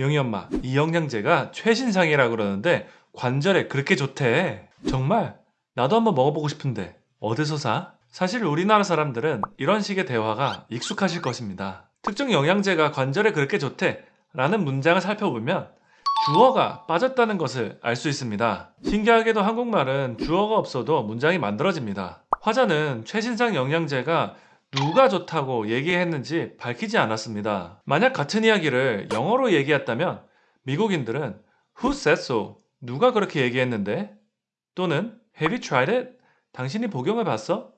영희 엄마, 이 영양제가 최신상이라 그러는데 관절에 그렇게 좋대. 정말? 나도 한번 먹어보고 싶은데 어디서 사? 사실 우리나라 사람들은 이런 식의 대화가 익숙하실 것입니다. 특정 영양제가 관절에 그렇게 좋대 라는 문장을 살펴보면 주어가 빠졌다는 것을 알 수 있습니다. 신기하게도 한국말은 주어가 없어도 문장이 만들어집니다. 화자는 최신상 영양제가 누가 좋다고 얘기했는지 밝히지 않았습니다. 만약 같은 이야기를 영어로 얘기했다면 미국인들은 Who said so? 누가 그렇게 얘기했는데? 또는 Have you tried it? 당신이 복용해 봤어?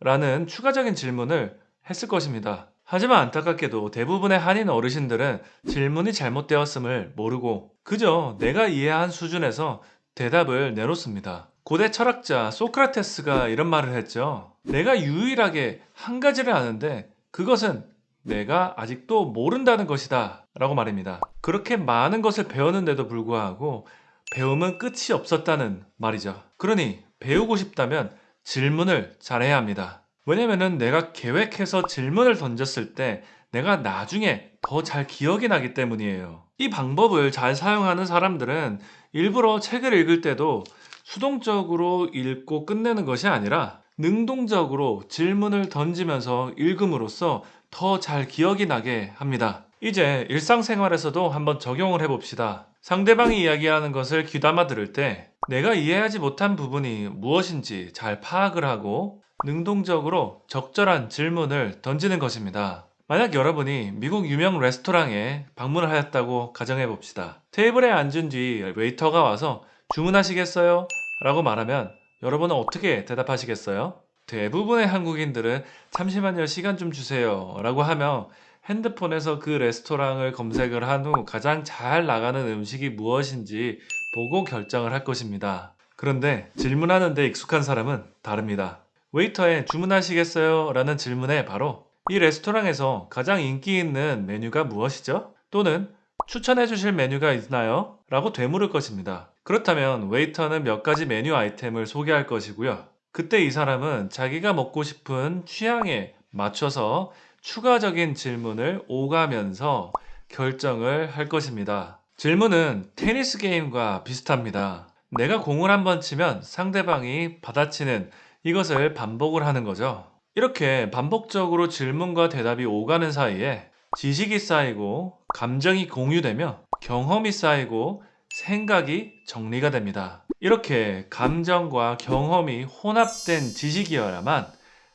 라는 추가적인 질문을 했을 것입니다. 하지만 안타깝게도 대부분의 한인 어르신들은 질문이 잘못되었음을 모르고 그저 내가 이해한 수준에서 대답을 내놓습니다. 고대 철학자 소크라테스가 이런 말을 했죠. 내가 유일하게 한 가지를 아는데 그것은 내가 아직도 모른다는 것이다. 라고 말입니다. 그렇게 많은 것을 배웠는데도 불구하고 배움은 끝이 없었다는 말이죠. 그러니 배우고 싶다면 질문을 잘해야 합니다. 왜냐면은 내가 계획해서 질문을 던졌을 때 내가 나중에 더 잘 기억이 나기 때문이에요. 이 방법을 잘 사용하는 사람들은 일부러 책을 읽을 때도 수동적으로 읽고 끝내는 것이 아니라 능동적으로 질문을 던지면서 읽음으로써 더 잘 기억이 나게 합니다. 이제 일상생활에서도 한번 적용을 해봅시다. 상대방이 이야기하는 것을 귀담아 들을 때 내가 이해하지 못한 부분이 무엇인지 잘 파악을 하고 능동적으로 적절한 질문을 던지는 것입니다. 만약 여러분이 미국 유명 레스토랑에 방문을 하였다고 가정해 봅시다. 테이블에 앉은 뒤 웨이터가 와서 주문하시겠어요? 라고 말하면 여러분은 어떻게 대답하시겠어요? 대부분의 한국인들은 잠시만요 시간 좀 주세요 라고 하며 핸드폰에서 그 레스토랑을 검색을 한 후 가장 잘 나가는 음식이 무엇인지 보고 결정을 할 것입니다. 그런데 질문하는 데 익숙한 사람은 다릅니다. 웨이터에 주문하시겠어요? 라는 질문에 바로 이 레스토랑에서 가장 인기 있는 메뉴가 무엇이죠? 또는 추천해 주실 메뉴가 있나요? 라고 되물을 것입니다. 그렇다면 웨이터는 몇 가지 메뉴 아이템을 소개할 것이고요. 그때 이 사람은 자기가 먹고 싶은 취향에 맞춰서 추가적인 질문을 오가면서 결정을 할 것입니다. 질문은 테니스 게임과 비슷합니다. 내가 공을 한번 치면 상대방이 받아치는 이것을 반복을 하는 거죠. 이렇게 반복적으로 질문과 대답이 오가는 사이에 지식이 쌓이고 감정이 공유되며 경험이 쌓이고 생각이 정리가 됩니다. 이렇게 감정과 경험이 혼합된 지식이어야만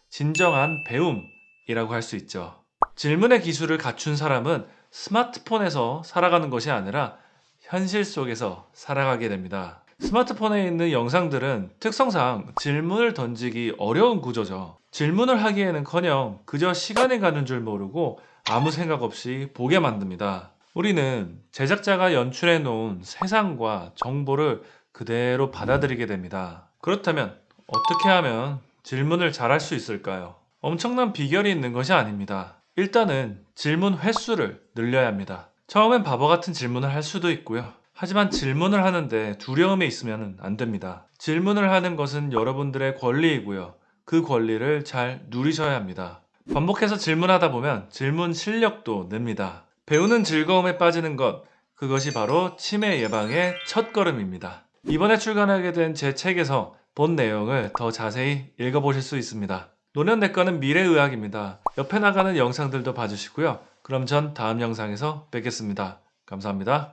진정한 배움이라고 할 수 있죠. 질문의 기술을 갖춘 사람은 스마트폰에서 살아가는 것이 아니라 현실 속에서 살아가게 됩니다. 스마트폰에 있는 영상들은 특성상 질문을 던지기 어려운 구조죠. 질문을 하기에는 커녕 그저 시간이 가는 줄 모르고 아무 생각 없이 보게 만듭니다. 우리는 제작자가 연출해 놓은 세상과 정보를 그대로 받아들이게 됩니다. 그렇다면 어떻게 하면 질문을 잘 할 수 있을까요? 엄청난 비결이 있는 것이 아닙니다. 일단은 질문 횟수를 늘려야 합니다. 처음엔 바보 같은 질문을 할 수도 있고요. 하지만 질문을 하는데 두려움이 있으면 안 됩니다. 질문을 하는 것은 여러분들의 권리이고요. 그 권리를 잘 누리셔야 합니다. 반복해서 질문하다 보면 질문 실력도 늡니다. 배우는 즐거움에 빠지는 것, 그것이 바로 치매 예방의 첫 걸음입니다. 이번에 출간하게 된 제 책에서 본 내용을 더 자세히 읽어보실 수 있습니다. 노년내과는 미래의학입니다. 옆에 나가는 영상들도 봐주시고요. 그럼 전 다음 영상에서 뵙겠습니다. 감사합니다.